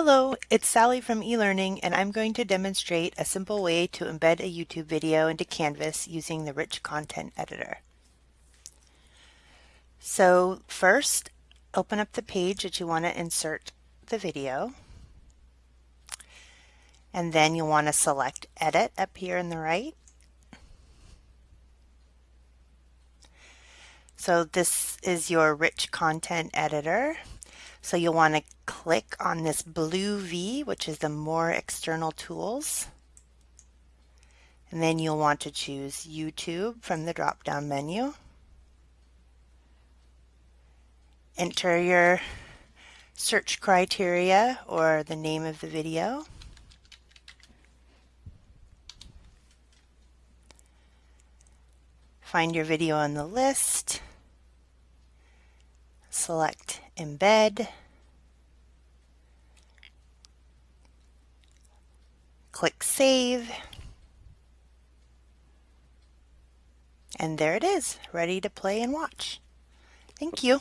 Hello, it's Sally from eLearning and I'm going to demonstrate a simple way to embed a YouTube video into Canvas using the Rich Content Editor. So first, open up the page that you want to insert the video. And then you'll want to select Edit up here in the right. So this is your Rich Content Editor. So you'll want to click on this blue V, which is the More External Tools. And then you'll want to choose YouTube from the drop-down menu. Enter your search criteria or the name of the video. Find your video on the list. Select Embed. Click Save. And there it is, ready to play and watch. Thank you.